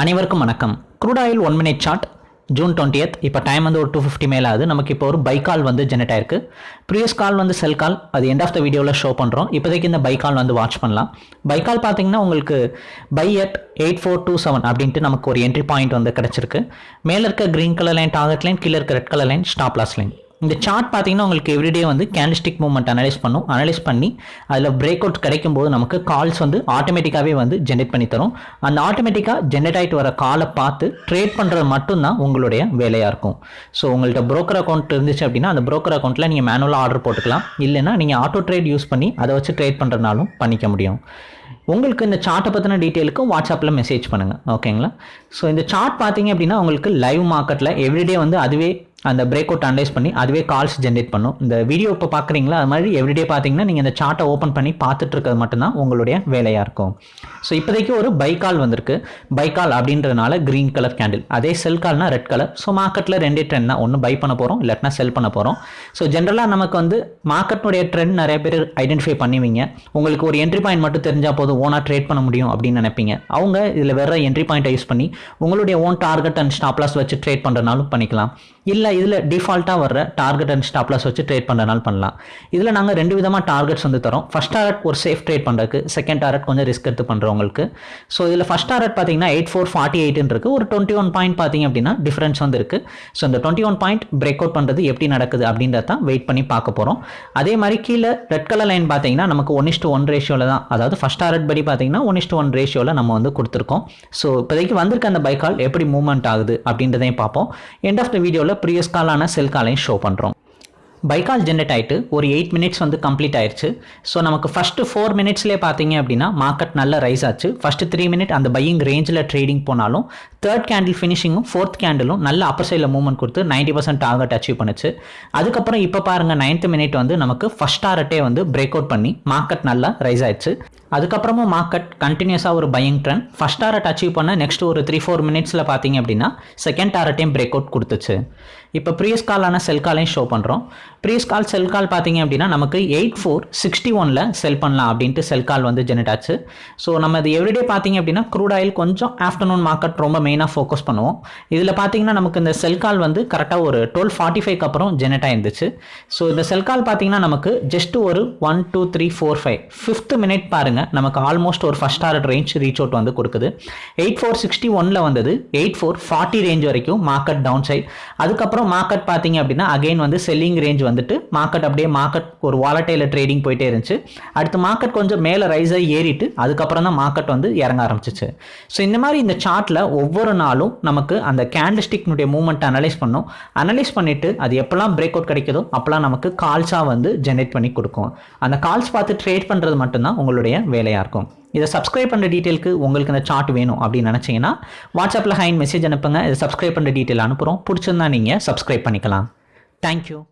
அனைவருக்கும் வணக்கம். Crude oil one minute chart June twentieth இப்போ டைம் வந்து ஒரு டூ ஃபிஃப்டி மேலே ஆகுது நமக்கு இப்போ ஒரு பை கால் வந்து ஜெனரேட் ஆயிருக்கு. ப்ரீவியஸ் கால் வந்து செல் கால் அது எண்ட் ஆஃப் த வீடியோவில் ஷோ பண்ணுறோம் இப்போதைக்கு இந்த பை கால் வந்து வாட்ச் பண்ணலாம். பை கால் பார்த்தீங்கன்னா உங்களுக்கு buy at eight four two seven அப்படின்ட்டு நமக்கு ஒரு என்ட்ரி பாயிண்ட் வந்து கிடச்சிருக்கு. மேலே இருக்க green colour line target line கீழே இருக்க red colour line stop loss line இந்த சார்ட் பார்த்தீங்கன்னா உங்களுக்கு எவ்ரிடே வந்து கேண்டிஸ்டிக் மூவ்மெண்ட் அனலைஸ் பண்ணும். அனலைஸ் பண்ணி அதில் பிரேக் அவுட் கிடைக்கும் போது நமக்கு கால்ஸ் வந்து ஆட்டோமேட்டிக்காகவே வந்து ஜென்ரேட் பண்ணி தரும். அந்த ஆட்டோமேட்டிக்காக ஜென்ரேட் ஆகிட்டு வர காலை பார்த்து ட்ரேட் பண்ணுறது மட்டும்தான் உங்களுடைய வேலையாக இருக்கும். ஸோ உங்கள்கிட்ட ப்ரோக்கர் அக்கௌண்ட் இருந்துச்சு அப்படின்னா அந்த ப்ரோக்கர் அக்கௌண்ட்டில் நீங்கள் மேனுவலாக ஆர்டர் போட்டுக்கலாம். இல்லைன்னா நீங்கள் ஆட்டோ ட்ரேட் யூஸ் பண்ணி அதை வச்சு ட்ரேட் பண்ணுறதுனாலும் பண்ணிக்க முடியும். உங்களுக்கு இந்த சார்ட்டை பற்றின டீட்டெயிலுக்கு வாட்ஸ்அப்பில் மெசேஜ் பண்ணுங்கள் ஓகேங்களா ஸோ இந்த சார்ட் பார்த்தீங்க அப்படின்னா உங்களுக்கு லைவ் மார்க்கெட்டில் எவ்ரிடே வந்து அதுவே அந்த பிரேக் அவுட் அனலைஸ் பண்ணி அதுவே கால்ஸ் ஜென்ரேட் பண்ணும். இந்த வீடியோ இப்போ பார்க்குறீங்களா? அது மாதிரி எவ்ரிடே பார்த்தீங்கன்னா நீங்கள் இந்த சார்ட்டை ஓப்பன் பண்ணி பார்த்துட்டு இருக்கிறது மட்டும்தான் உங்களுடைய வேலையாக இருக்கும். ஸோ இப்போதைக்கு ஒரு பை கால் வந்திருக்கு. பை கால் அப்படின்றதுனால க்ரீன் கலர் கேண்டில் அதே செல் கால்னா ரெட் கலர் ஸோ மார்க்கெட்டில் ரெண்டே ட்ரெண்ட் தான். ஒன்று பை பண்ண போகிறோம் இல்லாட்டினா செல் பண்ண போகிறோம் ஸோ ஜென்ரலாக நமக்கு வந்து மார்க்கெட்னுடைய ட்ரெண்ட் நிறைய பேர் ஐடென்டிஃபை பண்ணுவீங்க. உங்களுக்கு ஒரு என்ட்ரி பாயிண்ட் மட்டும் தெரிஞ்சால் போதும் ஓனாக ட்ரேட் பண்ண முடியும் அப்படின்னு நினைப்பீங்க. அவங்க இதில் வேற என்ட்ரி பாயிண்ட்டை யூஸ் பண்ணி உங்களுடைய own target and stop loss வச்சு ட்ரேட் பண்ணுறனாலும் பண்ணிக்கலாம். இல்லை இதில் டிஃபால்ட்டாக வர்ற டார்கெட் அண்ட் ஸ்டாப்லாஸ் வச்சு ட்ரேட் பண்ணுறனால பண்ணலாம். இதில் நாங்கள் ரெண்டு விதமாக டார்கெட்ஸ் வந்து தரோம். ஃபஸ்ட் டார்கெட் ஒரு சேஃப் ட்ரேட் பண்ணுறதுக்கு செகண்ட் டார்கெட் கொஞ்சம் ரிஸ்க் எடுத்து பண்ணுறவங்களுக்கு ஸோ இதில் ஃபஸ்ட் டார்கெட் பார்த்தீங்கன்னா எயிட் ஃபோர் ஃபார்ட்டி எயிட்னு இருக்குது ஒரு டுவெண்ட்டி ஒன் பாயிண்ட் பார்த்தீங்க அப்படின்னா டிஃபரன்ஸ் வந்து இருக்குது ஸோ இந்த twenty one point break out பண்ணுறது எப்படி நடக்குது அப்படின்றத தான் வெயிட் பண்ணி பார்க்க போகிறோம் அதே மாதிரி கீழே ரெட் கலர் லைன் பார்த்தீங்கன்னா நமக்கு ஒன் இஸ்ட்டு ஒன் ரேஷியோவில் தான் அதாவது ஃபஸ்ட் டார்கெட் படி பார்த்தீங்கன்னா ஒன் இஸ்டு ஒன் ரேஷியோவில் நம்ம வந்து கொடுத்துருக்கோம். ஸோ இப்போதைக்கு வந்திருக்க அந்த பைக்கால் எப்படி மூவ்மெண்ட் ஆகுது அப்படின்றதையும் பார்ப்போம். எண்ட் ஆஃப் த வீடியோவில் ப்ரீவியஸ் காலான செல் காலையும் ஷோ பண்ணுறோம் பைக்கால் ஜென்ரேட் ஆகிட்டு ஒரு எயிட் மினிட்ஸ் வந்து கம்ப்ளீட் ஆயிடுச்சு ஸோ நமக்கு ஃபஸ்ட்டு ஃபோர் மினிட்ஸ்லேயே பார்த்தீங்க அப்படின்னா மார்க்கெட் நல்லா ரைஸ் ஆச்சு. ஃபஸ்ட்டு த்ரீ மினிட் அந்த பையிங் ரேஞ்சில் ட்ரேடிங் போனாலும் தேர்ட் கேண்டில் ஃபினிஷிங்கும் ஃபோர்த் கேண்டிலும் நல்ல அப்பர் சைடில் மூவ்மெண்ட் கொடுத்து நைன்டி பர்சன்ட் டார்கெட் அச்சீவ் பண்ணுச்சு. அதுக்கப்புறம் இப்போ பாருங்கள் நைன்த் மினிட் வந்து நமக்கு ஃபஸ்ட் டாரட்டே வந்து பிரேக் அவுட் பண்ணி மார்க்கெட் நல்லா ரைஸ் ஆயிடுச்சு. அதுக்கப்புறமும் மார்க்கெட் கண்டினியூஸாக ஒரு buying trend first target achieve பண்ண நெக்ஸ்ட் ஒரு த்ரீ ஃபோர் மினிட்ஸில் பார்த்தீங்க அப்படின்னா செகண்ட் டாரட்டையும் பிரேக் அவுட் கொடுத்துச்சு. இப்போ ப்ரீவியஸ் காலான செல் காலையும் ஷோ பண்ணுறோம் ப்ரீஸ் கால் செல் கால் பார்த்தீங்க அப்படின்னா நமக்கு எயிட் ஃபோர் சிக்ஸ்டி ஒனில் செல் பண்ணலாம் அப்படின்ட்டு செல் கால் வந்து ஜெனரேட் ஆச்சு. ஸோ நம்ம இது எவ்ரிடே பார்த்தீங்க அப்படின்னா க்ரூட் ஆயில் கொஞ்சம் ஆஃப்டர்நூன் மார்க்கெட் ரொம்ப மெயினாக ஃபோக்கஸ் பண்ணுவோம். இதில் பார்த்தீங்கன்னா நமக்கு இந்த செல் கால் வந்து கரெக்டாக ஒரு டுவெல் ஃபார்ட்டி ஃபைவ்க்கு அப்புறம் ஜெனரேட் ஆயிருந்துச்சு. ஸோ இந்த செல் கால் பார்த்தீங்கன்னா நமக்கு ஜஸ்ட் ஒரு one two three four five fifth minute பாருங்கள் நமக்கு ஆல்மோஸ்ட் ஒரு first target range reach out வந்து கொடுக்குது. எயிட் ஃபோர் சிக்ஸ்டி ஒனில் வந்தது எயிட் ஃபோர் ஃபார்ட்டி ரேஞ்ச் வரைக்கும் மார்க்கெட் டவுன் சைட் அதுக்கப்புறம் மார்க்கெட் பார்த்தீங்க அப்படின்னா அகைன் வந்து செல்லிங் ரேஞ்ச் வந்துட்டு மார்க்கெட் அப்படியே மார்க்கெட் ஒரு வாலட்டையில் ட்ரேடிங் போயிட்டே இருந்துச்சு. அடுத்து மார்க்கெட் கொஞ்சம் மேலே ரைஸ் ஆகி ஏறிட்டு அதுக்கப்புறம் தான் மார்க்கெட் வந்து இறங்க ஆரம்பிச்சிச்சு. ஸோ இந்த மாதிரி இந்த சார்ட்டில் ஒவ்வொரு நாளும் நமக்கு அந்த கேண்டிஸ்டிக்னுடைய மூவ்மெண்ட் அனலைஸ் பண்ணும். அனலைஸ் பண்ணிவிட்டு அது எப்போல்லாம் பிரேக் அவுட் கிடைக்குதோ அப்போல்லாம் நமக்கு கால்ஸாக வந்து ஜென்ரேட் பண்ணி கொடுக்கும். அந்த கால்ஸ் பார்த்து ட்ரேட் பண்ணுறது மட்டும்தான் உங்களுடைய வேலையாக இருக்கும். இதை சப்ஸ்கிரைப் பண்ணுற டீட்டெயிலுக்கு உங்களுக்கு இந்த சார்ட் வேணும் அப்படின்னு நினச்சிங்கன்னா வாட்ஸ்அப்பில் ஹைன் மெசேஜ் அனுப்புங்க. இதை சப்ஸ்கிரைப் பண்ணுற டீட்டெயில் அனுப்புகிறோம் பிடிச்சிருந்தா நீங்கள் சப்ஸ்கிரைப் பண்ணிக்கலாம். தேங்க்யூ